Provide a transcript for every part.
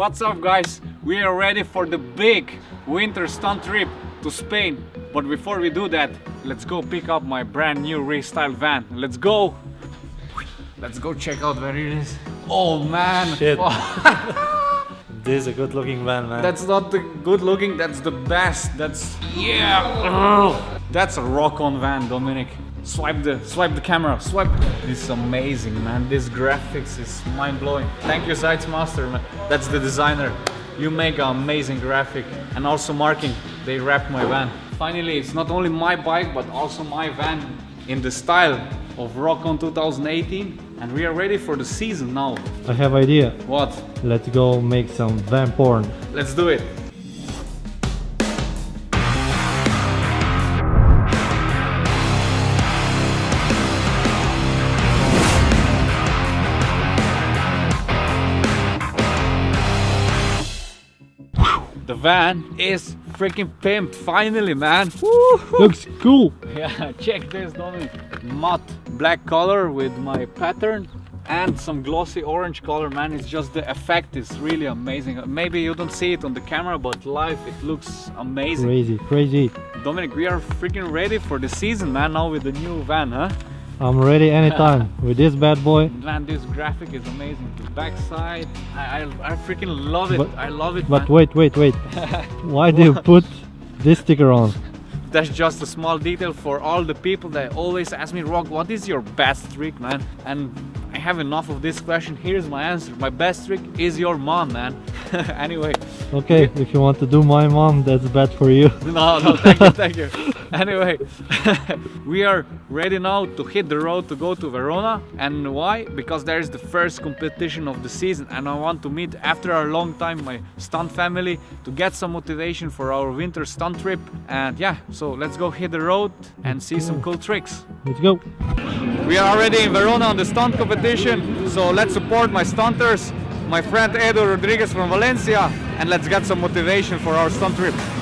What's up guys? We are ready for the big winter stunt trip to Spain. But before we do that, let's go pick up my brand new restyled van. Let's go! Let's go check out where it is. Oh man! Shit. This is a good looking van, man. That's not the good looking, that's the best. That's yeah. That's a rock on van, Dominic. Swipe the swipe the camera. Swipe. This is amazing, man. This graphics is mind blowing. Thank you, Sites Master, man. That's the designer. You make an amazing graphic and also marking. They wrapped my van. Finally, it's not only my bike but also my van in the style of Rockon 2018 and we are ready for the season now. I have idea. What? Let's go make some van porn. Let's do it. The van is freaking pimped finally, man. Looks cool. Yeah, check this, Dominic. Matte black color with my pattern and some glossy orange color, man. It's just the effect is really amazing. Maybe you don't see it on the camera, but live it looks amazing. Crazy, crazy. Dominic, we are freaking ready for the season, man, now with the new van, huh? I'm ready anytime with this bad boy. Man, this graphic is amazing. The backside, I, I, I freaking love it. But- I love it, But man. wait, wait, wait. Why do you put this sticker on? That's just a small detail for all the people that always ask me, Rock, what is your best trick, man? And I have enough of this question. Here's my answer. My best trick is your mom, man. anyway, Okay, if you want to do my mom, that's bad for you. no, no, thank you, thank you. Anyway, we are ready now to hit the road to go to Verona. And why? Because there is the first competition of the season, and I want to meet after a long time my stunt family to get some motivation for our winter stunt trip. And yeah, so let's go hit the road and see some cool tricks. Let's go. We are already in Verona on the stunt competition, so let's support my stunters, my friend Edu Rodriguez from Valencia, and let's get some motivation for our stunt trip.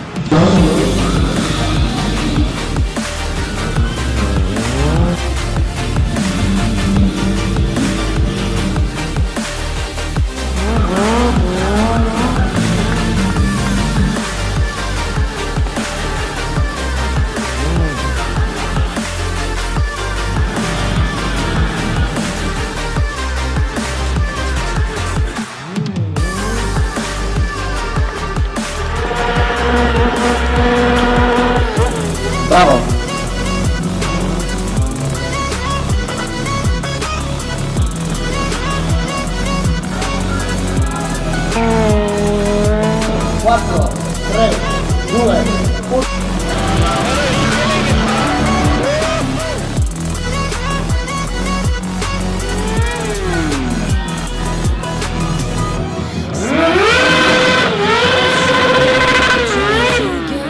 Get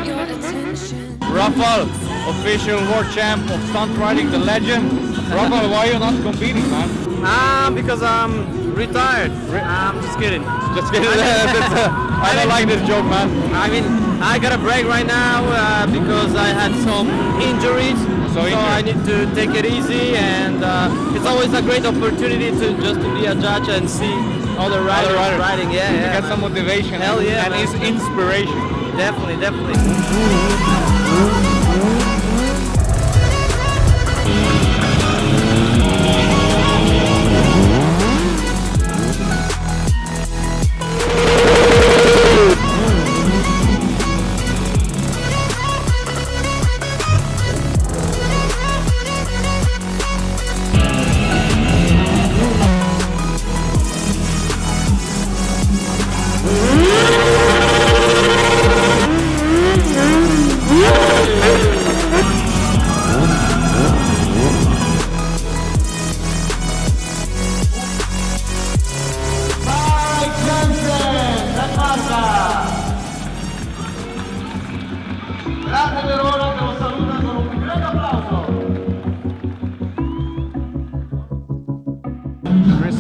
your attention. Rafael, official world champ of stunt riding, the legend. Rafael, why are you not competing, man? Ah, because I'm retired. I'm just kidding. Just kidding. I don't like this joke, man. I mean, I got a break right now uh, because I had some injuries. So So, I need to take it easy, and uh, it's always a great opportunity to just to be a judge and see other riders riders. riding. Yeah, yeah. get some motivation Hell and, yeah, and man. is inspiration. definitely, definitely.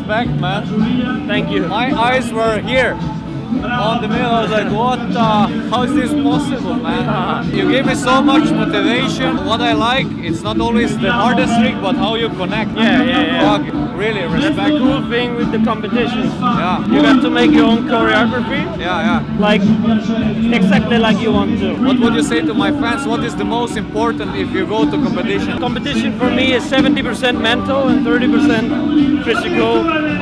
Respect, man. Thank you. My eyes were here. on the middle. I was like, what the? How is this possible, man? You gave me so much motivation. What I like, it's not always the hardest trick, but how you connect. Yeah, yeah. Fuck, really That's respect. the cool thing with the competition. Yeah, You got to make your own choreography, yeah, yeah. like exactly like you want to. What would you say to my fans? What is the most important if you go to competition? Competition for me is 70% mental and 30% physical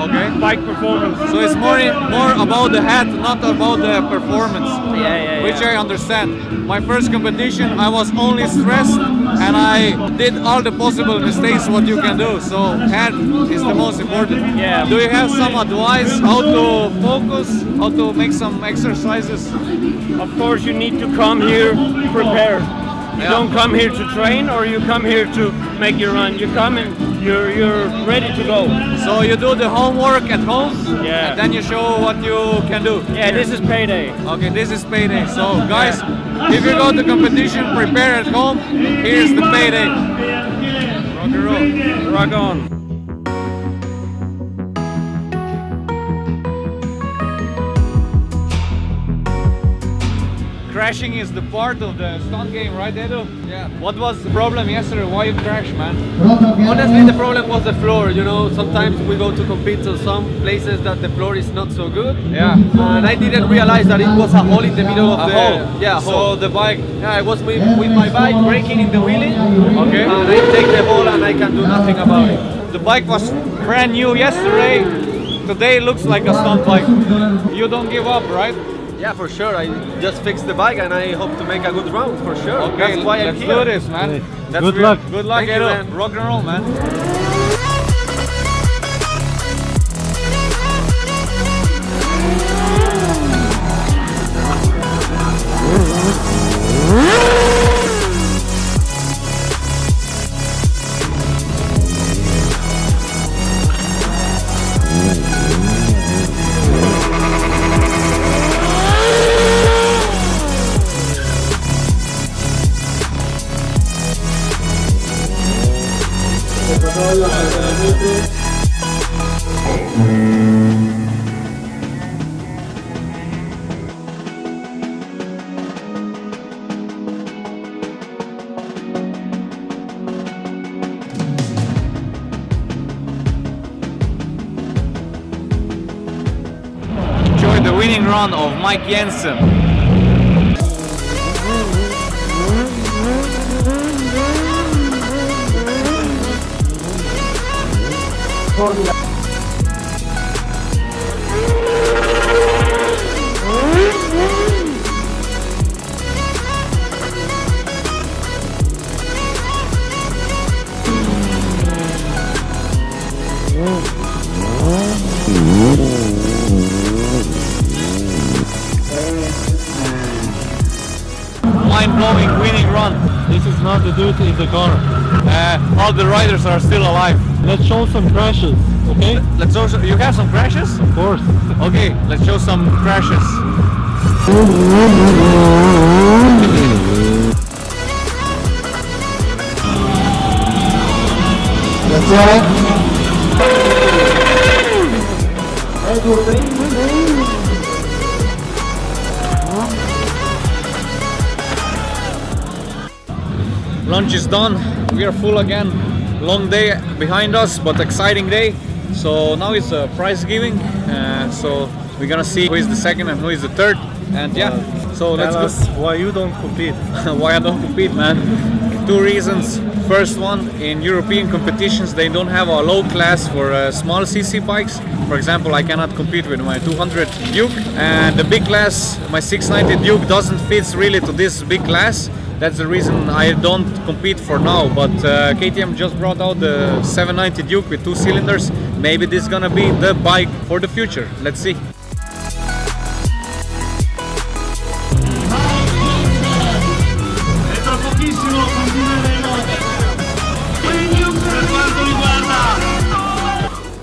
Okay. bike performance. So it's more more about the head, not about the performance. Yeah, yeah, Which. I understand. My first competition, I was only stressed and I did all the possible mistakes what you can do. So head is the most important. Yeah. Do you have some advice how to focus, how to make some exercises? Of course, you need to come here prepared. You Yeah. don't come here to train or you come here to make your run. You come and you're you're ready to go. So you do the homework at home, Yeah. and then you show what you can do. Yeah, this is payday. Okay, this is payday. So guys, if you go to competition, prepare at home. Here's the payday. Rock and roll. Rock on. Crashing is the part of the stunt game, right, Edu? Yeah. What was the problem yesterday? Why you crashed, man? Honestly, the problem was the floor. You know, sometimes we go to compete to some places that the floor is not so good. Yeah. And I didn't realize that it was a hole in the middle of A the hole. Yeah, So hole. the bike. Yeah, I was with, with my bike braking in the wheelie. Okay. And I take the hole and I can do nothing about it. The bike was brand new yesterday. Today it looks like a stunt bike. You don't give up, right? Yeah, for sure. I just fixed the bike and I hope to make a good round for sure. Okay, That's why I'm let's here. do this, man. Okay. That's Good real- luck. Good luck, Thank you, man. Rock and roll, man. Run of Mike Jensen. This is not the dude in the car. Uh, all the riders are still alive. Let's show some crashes, okay? Let's also. You have some crashes? Of course. Okay, let's show some crashes. Lunch is done. We are full again. Long day behind us, but exciting day. So now it's a prize giving. Uh, so we're gonna see who is the second and who is the third. And yeah, so let's us why you don't compete. why I don't compete, man. Two reasons. First one, in European competitions, they don't have a low class for uh, small CC bikes. For example, I cannot compete with my 200 Duke, and the big class, my 690 Duke, doesn't fit really to this big class. That's the reason I don't compete for now. But uh, KTM just brought out the 790 Duke with two cylinders. Maybe this is gonna be the bike for the future. Let's see.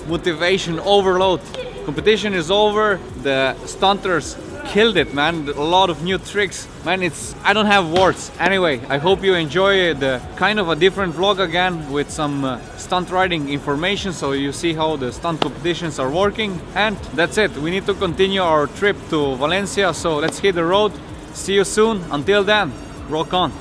motivation overload. Competition is over, the stunters killed it, man. A lot of new tricks. Man, it's I don't have words. Anyway, I hope you enjoy the kind of a different vlog again with some uh, stunt riding information so you see how the stunt competitions are working. And that's it. We need to continue our trip to Valencia, so let's hit the road. See you soon. Until then, rock on.